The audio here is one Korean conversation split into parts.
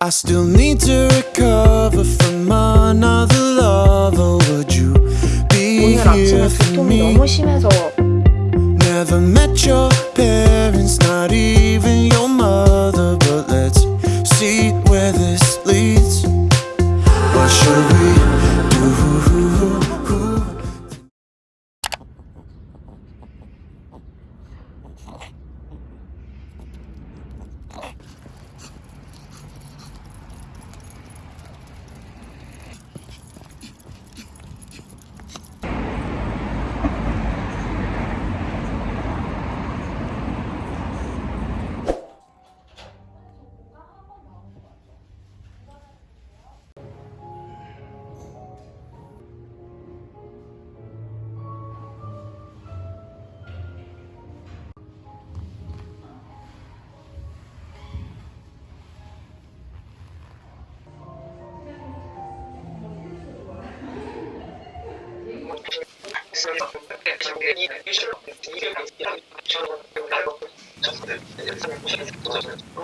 I still need to recover from another lover. Would you be 오늘 아침에 here for 두통이 me? 너무 심해서 Never met your parents, not even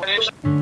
하는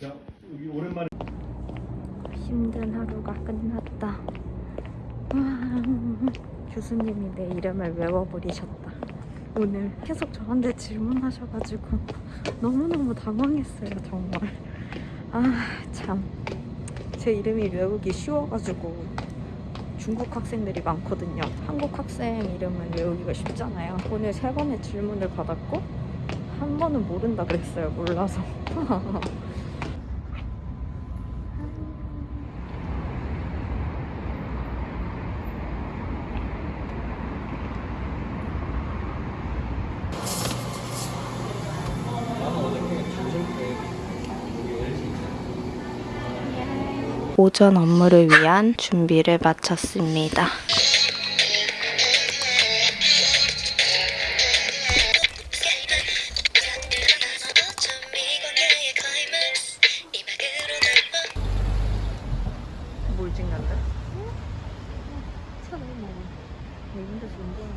자, 여기 오랜만에 힘든 하루가 끝났다. 와, 교수님이 내 이름을 외워버리셨다. 오늘 계속 저한테 질문하셔가지고 너무너무 당황했어요, 정말. 아, 참. 제 이름이 외우기 쉬워가지고 중국 학생들이 많거든요. 한국 학생 이름은 외우기가 쉽잖아요. 오늘 세 번의 질문을 받았고 한 번은 모른다 그랬어요. 몰라서. 오전 업무를 위한 준비를 마쳤습니다. 뭘찍는데? 차를 먹어. 이런 데서 운동을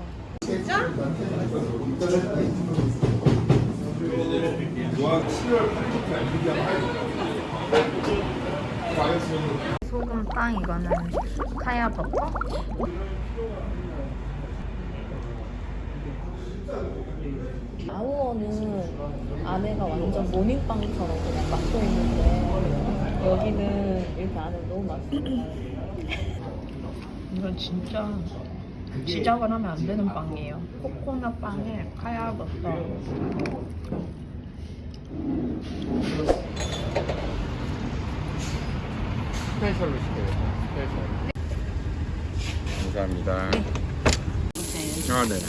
소금 빵 이거는 카야 버터 아우어는 안에가 완전 모닝빵처럼 그냥 막혀 있는데 여기는 이렇게 안에 너무 맛있어요. 이건 진짜 시작을 하면 안 되는 빵이에요. 코코넛 빵에 카야 버터 special로 시켜요. special. 감사합니다. 아, 네.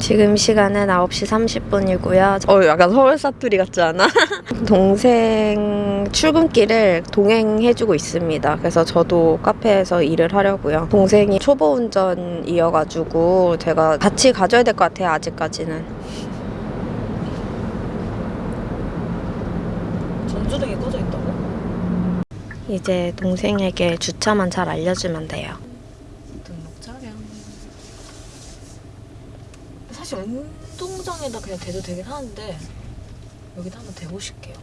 지금 시간은 9시 30분이고요 어 약간 서울 사투리 같지 않아? 동생 출근길을 동행해주고 있습니다. 그래서 저도 카페에서 일을 하려고요. 동생이 초보 운전이어가지고 제가 같이 가줘야 될 것 같아요. 아직까지는. 전조등이 꺼져 있다고? 이제 동생에게 주차만 잘 알려주면 돼요. 등록 차량. 사실 운동장에다 그냥 대도 되긴 하는데 여기다 한번 대보실게요.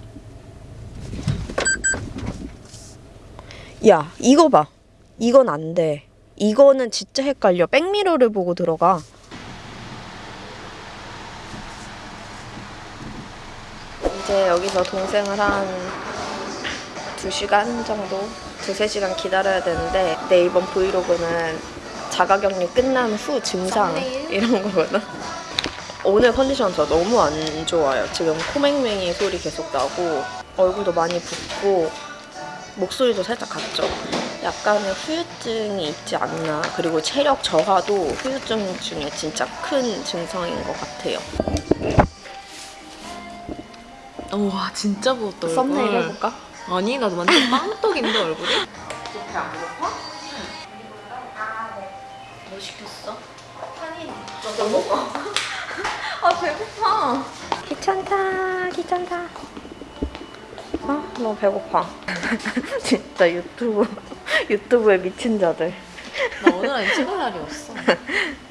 야, 이거 봐. 이건 안 돼. 이거는 진짜 헷갈려. 백미러를 보고 들어가. 이제 여기서 동생을 한 2시간 정도? 2, 3시간 기다려야 되는데 내 이번 브이로그는 자가격리 끝난 후 증상 이런 거거든. 오늘 컨디션 저 너무 안 좋아요. 지금 코맹맹이 소리 계속 나고 얼굴도 많이 붓고 목소리도 살짝 갔죠. 약간의 후유증이 있지 않나. 그리고 체력 저하도 후유증 중에 진짜 큰 증상인 것 같아요. 와 진짜 부었다 얼굴. 썸네일 해볼까? 아니 나도 완전 빵떡인데 얼굴이? 배안 고파? 뭐 시켰어? 한인 너 먹어. 아 배고파. 귀찮다 귀찮다. 아 너무 배고파. 진짜 유튜브 유튜브에 미친 자들. 나 오늘 아니 찍을 날이었어.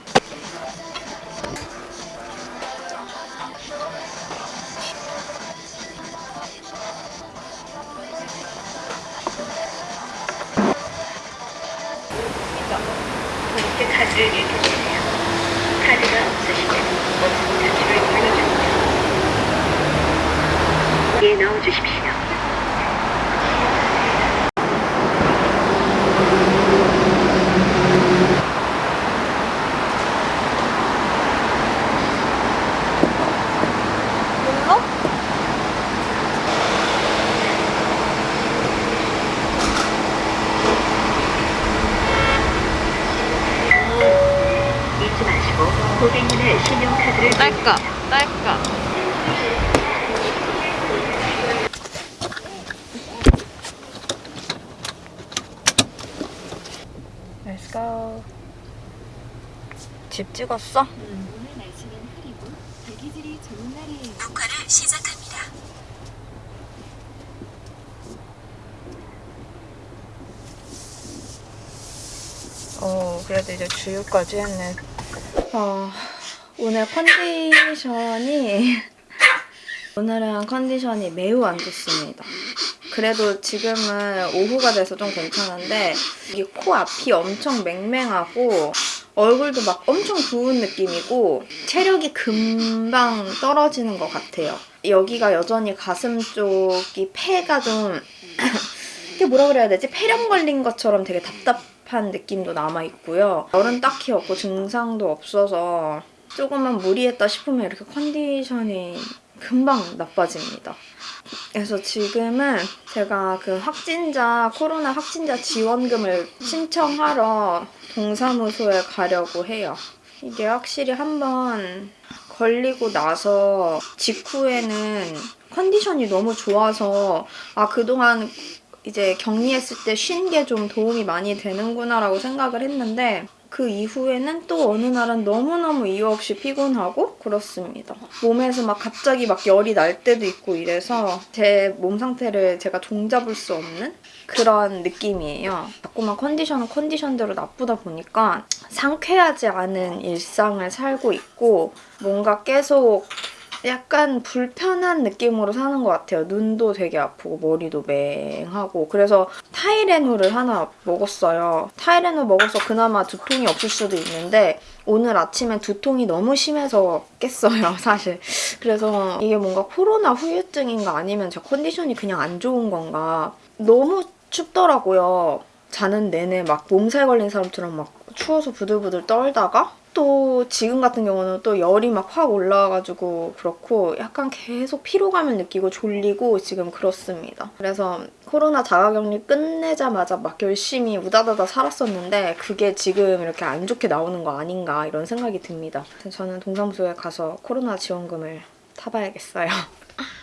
카드가 없으시면 버튼 자체를 눌러주세요. 예, 넣어주십시오. 잊지 마시고 고객님의 신용카드를 딸까 딸까. Let's go. 집 찍었어? 녹화를 시작합니다. 어, 그래도 이제 주유까지 했네. 어, 오늘 컨디션이 오늘은 컨디션이 매우 안 좋습니다. 그래도 지금은 오후가 돼서 좀 괜찮은데 이 코 앞이 엄청 맹맹하고 얼굴도 막 엄청 부은 느낌이고 체력이 금방 떨어지는 것 같아요. 여기가 여전히 가슴 쪽이 폐가 좀 이게 뭐라 그래야 되지? 폐렴 걸린 것처럼 되게 답답한 느낌도 남아 있고요. 열은 딱히 없고 증상도 없어서 조금만 무리했다 싶으면 이렇게 컨디션이 금방 나빠집니다. 그래서 지금은 제가 그 확진자, 코로나 확진자 지원금을 신청하러 동사무소에 가려고 해요. 이게 확실히 한번 걸리고 나서 직후에는 컨디션이 너무 좋아서 아, 그동안 이제 격리했을 때 쉰 게 좀 도움이 많이 되는구나 라고 생각을 했는데 그 이후에는 또 어느 날은 너무너무 이유 없이 피곤하고 그렇습니다. 몸에서 막 갑자기 막 열이 날 때도 있고 이래서 제 몸 상태를 제가 종잡을 수 없는 그런 느낌이에요. 자꾸만 컨디션은 컨디션대로 나쁘다 보니까 상쾌하지 않은 일상을 살고 있고 뭔가 계속 약간 불편한 느낌으로 사는 것 같아요. 눈도 되게 아프고 머리도 맹하고 그래서 타이레놀을 하나 먹었어요. 타이레놀 먹어서 그나마 두통이 없을 수도 있는데 오늘 아침에 두통이 너무 심해서 깼어요, 사실. 그래서 이게 뭔가 코로나 후유증인가 아니면 제 컨디션이 그냥 안 좋은 건가 너무 춥더라고요. 자는 내내 막 몸살 걸린 사람처럼 막 추워서 부들부들 떨다가 또 지금 같은 경우는 또 열이 막 확 올라와가지고 그렇고 약간 계속 피로감을 느끼고 졸리고 지금 그렇습니다. 그래서 코로나 자가격리 끝내자마자 막 열심히 우다다다 살았었는데 그게 지금 이렇게 안 좋게 나오는 거 아닌가 이런 생각이 듭니다. 저는 동사무소에 가서 코로나 지원금을 타봐야겠어요.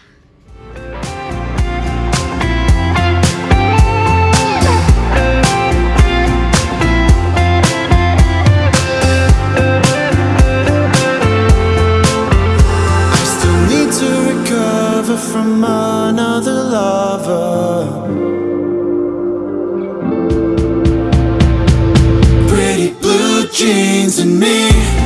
to me.